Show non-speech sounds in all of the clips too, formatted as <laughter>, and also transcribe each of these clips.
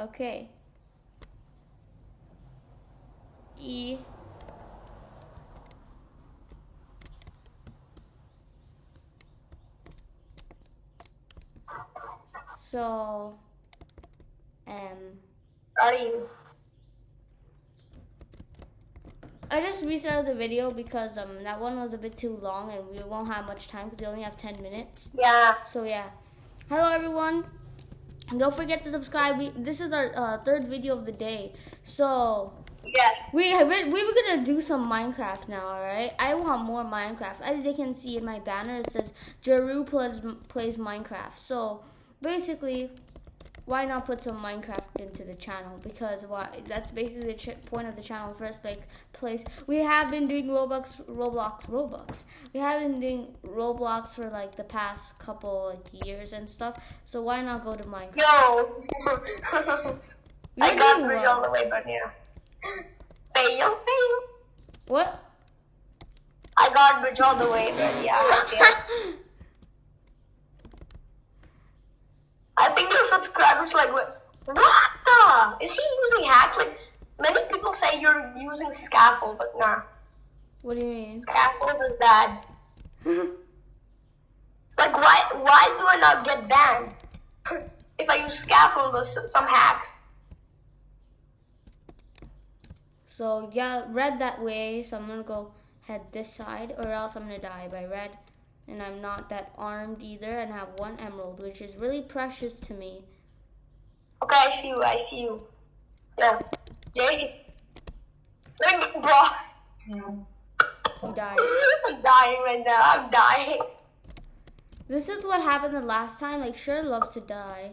Okay. E. So, um, Are you? I just restarted the video because um that one was a bit too long and we won't have much time because we only have 10 minutes. Yeah. So yeah, hello everyone. Don't forget to subscribe. We, this is our uh, third video of the day. So Yes. we we we were gonna do some Minecraft now, alright? I want more Minecraft. As you can see in my banner, it says Jeru plays plays Minecraft. So basically, why not put some Minecraft into the channel? Because why? That's basically the point of the channel. First, like place. We have been doing Roblox, Roblox, Roblox. We have been doing Roblox for like the past couple like years and stuff. So why not go to Minecraft? Yo. <laughs> I got well. all the way, but yeah. Fail, fail. What? I got bridge all the way, but yeah. <laughs> I think your subscribers like what? What the? Is he using hacks? Like many people say you're using scaffold, but nah. what do you mean? Scaffold is bad. <laughs> Like why? Why do I not get banned if I use scaffold or some hacks? So yeah, red that way. So I'm gonna go head this side, or else I'm gonna die by red. And I'm not that armed either, and have one emerald, which is really precious to me. Okay, I see you. I see you. Yeah, Jay. Like, bro, You died. <laughs> I'm dying right now. I'm dying. This is what happened the last time. Like, sure loves to die.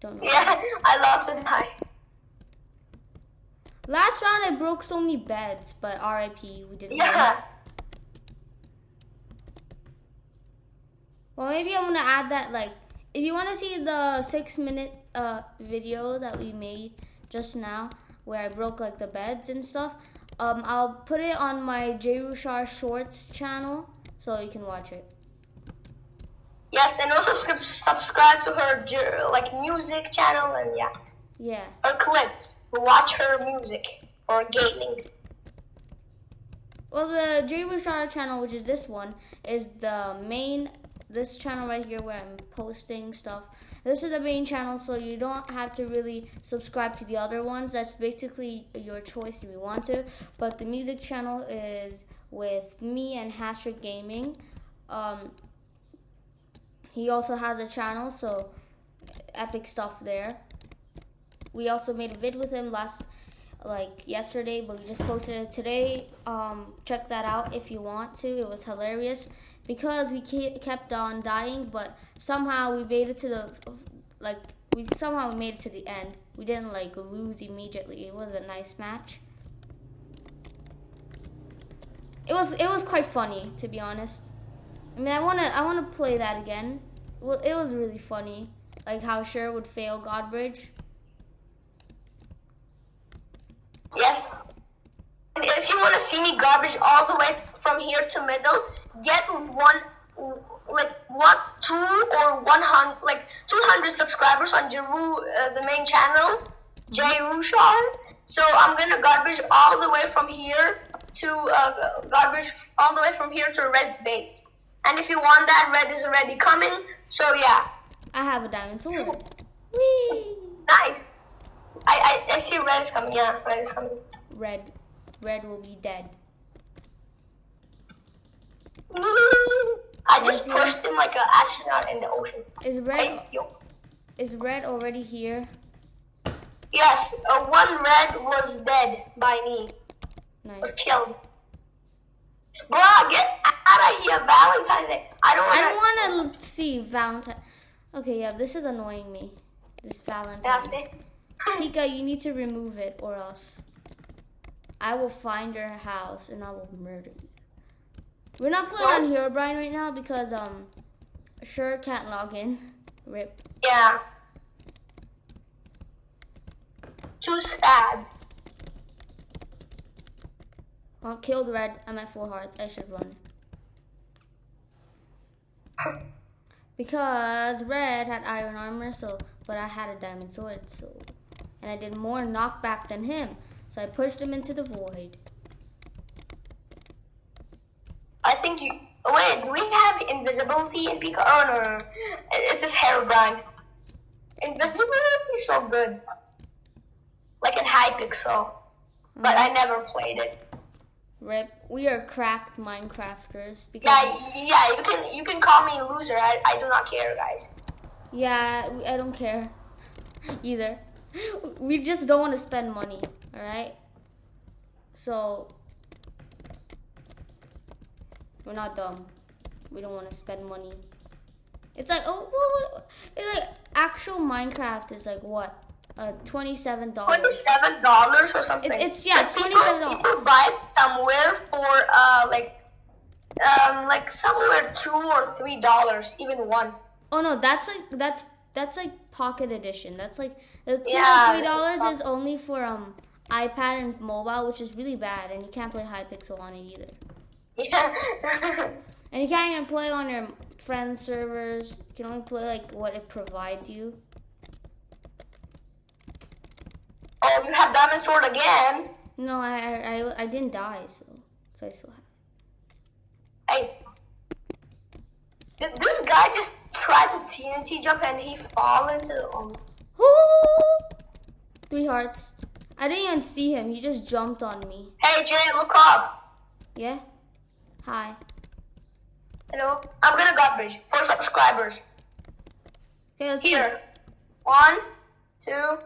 Don't know. Yeah, <laughs> I love to die. Last round I broke so many beds, but RIP, we didn't. win. Well, maybe I'm gonna add that. Like, if you want to see the six minute uh video that we made just now, where I broke like the beds and stuff, um, I'll put it on my J Rushar Shorts channel, so you can watch it. Yes, and also subscribe to her like music channel and yeah, Yeah. her clips. Watch her music or gaming. Well, the J Rushar channel, which is this one, is the main. This channel right here, where I'm posting stuff. This is the main channel, so you don't have to really subscribe to the other ones. That's basically your choice if you want to. But the music channel is with me and Hastrick Gaming. Um, he also has a channel, so epic stuff there. We also made a vid with him last, like yesterday, but we just posted it today. Um, check that out if you want to. It was hilarious because we kept on dying, but somehow we made it to the, like we somehow made it to the end. We didn't like lose immediately. It was a nice match. It was it was quite funny to be honest. I mean, I wanna I wanna play that again. Well, it was really funny, like how Sure would fail Godbridge. Yes. If you want to see me godbridge all the way from here to middle, get one, like one, two or one hundred, like two hundred subscribers on Jeru, uh, the main channel, Jay Rushar. So I'm gonna godbridge all the way from here to uh, godbridge all the way from here to Red's base. And if you want that, Red is already coming. So yeah, I have a diamond sword. Whee! nice. I, I I see Red is coming. Yeah, Red is coming. Red, red will be dead. I just pushed him like an astronaut in the ocean. Is red is red already here? Yes, uh, one red was dead by me. Nice. Was killed. Bruh, get out of here, Valentine's Day. I don't I want don't want to see Valentine. Okay, yeah, this is annoying me. This Valentine. That's it. <laughs> Pika, you need to remove it or else I will find your house and I will murder you. We're not playing on Herobrine right now because um sure can't log in. Rip. Yeah. Too sad. Oh, killed red. I'm at full hearts. I should run. <laughs> Because red had iron armor, so but I had a diamond sword, so and I did more knockback than him. So I pushed him into the void. I think you. Wait, do we have invisibility in Pika? Oh no, no, no. It's just Herobrine. Invisibility is so good. Like in Hypixel. But I never played it. Rip. We are cracked Minecrafters because Yeah, yeah, you can you can call me loser. I, I do not care, guys. yeah, I don't care <laughs> either. We just don't want to spend money. All right. So we're not dumb. We don't want to spend money. It's like oh, what- what- it's like actual Minecraft is like what? Uh, twenty-seven dollars. Twenty-seven dollars or something. It- it's- yeah, it's $27. People buy it somewhere for uh like um like somewhere two or three dollars, even one. Oh no, that's like that's that's like pocket edition. That's like the two Yeah, or three dollars is only for um iPad and mobile, which is really bad, and you can't play Hypixel on it either. Yeah. And you can't even play on your friends' servers. You can only play like what it provides you. oh, you have diamond sword again. No, I I, I, didn't die, so so I still have. Hey. Did this guy just try to TNT jump and he fall into the um, Three hearts. I didn't even see him. He just jumped on me. Hey Jay, look up. Yeah. Hi. Hello. I'm gonna godbridge for subscribers. Okay, let's. Here. One, two.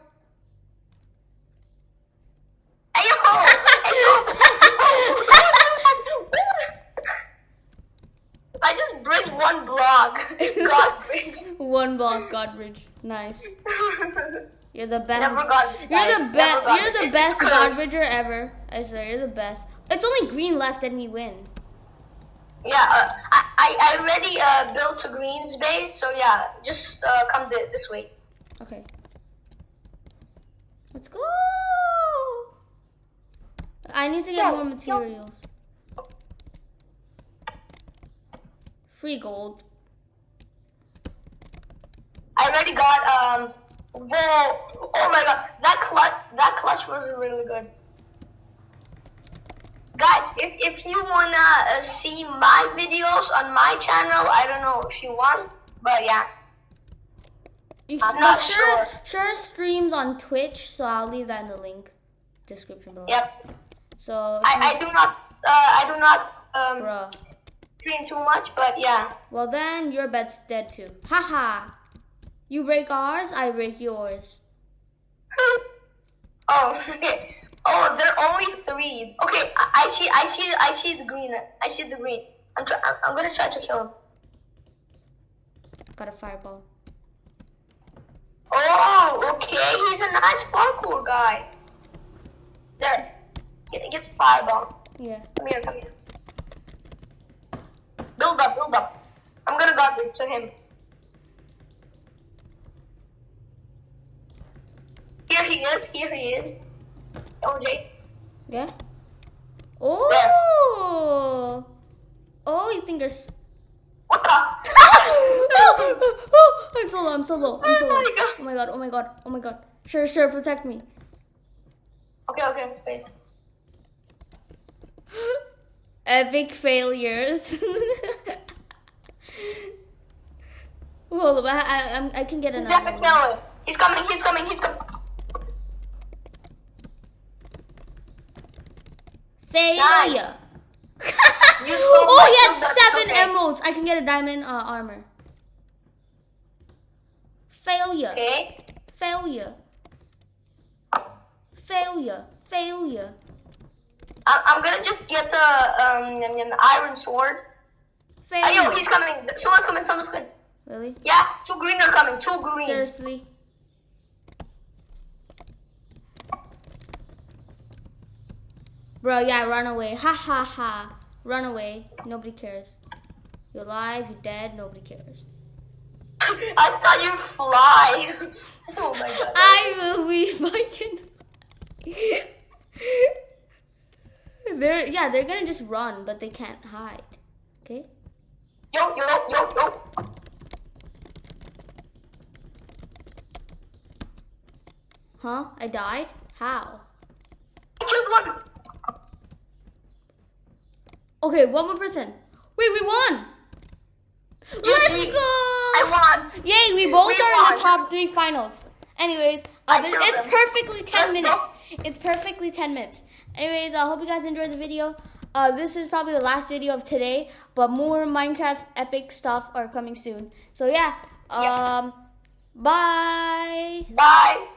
Hey yo! <laughs> Hey yo! <laughs> I just bridged one block. <laughs> God. One block, Godbridge. Nice. You're the best. Never got You're the best. You're the best. Godbridger ever. I swear, you're the best. It's only green left, and we win. Yeah, uh, I, I I already uh, built a greens base, so yeah, just uh, come th- this way. Okay. Let's go. I need to get Yo, more materials. Free gold. I already got um. Whoa! Oh my god, that clutch that clutch was really good. If, if you wanna uh, see my videos on my channel, I don't know if you want, but yeah. You, I'm not sure, sure. sure streams on Twitch, so I'll leave that in the link description below. Yep. So, I, I do not uh, I do not um bruh. stream too much, but yeah. Well then, your bed's dead too. Haha. You break ours, I break yours. <laughs> oh, <laughs> okay. Oh, there are only three. Okay, I, I see. I see. I see the green. I see the green. I'm. Try, I'm, I'm gonna try to kill him. Got a fireball. Oh, okay. He's a nice parkour guy. There. Get, gets fireball. Yeah. Come here. Come here. Build up. Build up. I'm gonna guard it to him. Here he is. Here he is. Oh, Yeah? Oh! Oh, you think there's. What the? oh, <laughs> I'm so low, I'm so low, I'm so Oh low. my God. Oh my god, oh my god, oh my god. Sure, sure, protect me. Okay. Okay. Wait. <gasps> Epic failures. <laughs> Hold up, I, I, I'm- can get He's another epic one. failure. He's coming. He's coming. He's coming. Failure. <laughs> Oh, he had seven okay. emeralds. I can get a diamond uh, armor. Failure. Okay. Failure. Failure. Failure. I- I'm gonna just get a um yum, iron sword. Failure. Hey, yo, he's coming. Someone's coming. Someone's coming. Really? Yeah, two green are coming. Two green. Seriously? Bro, yeah, run away. Ha ha ha. Run away. Nobody cares. You're alive, you're dead, nobody cares. <laughs> I thought you fly. <laughs> oh my god. I will be fucking. <laughs> they're yeah, they're gonna just run, but they can't hide. Okay? Yo, yo, yo, yo. Huh? I died? How? I killed one. Okay, one more person. Wait, we won! Let's go! I won. Yay, we both We are in the top three finals. Anyways, uh, it's perfectly 10 Let's go. minutes. It's perfectly 10 minutes. Anyways, I hope you guys enjoyed the video. Uh, this is probably the last video of today, but more Minecraft epic stuff are coming soon. So yeah, Yeah. um, bye. Bye.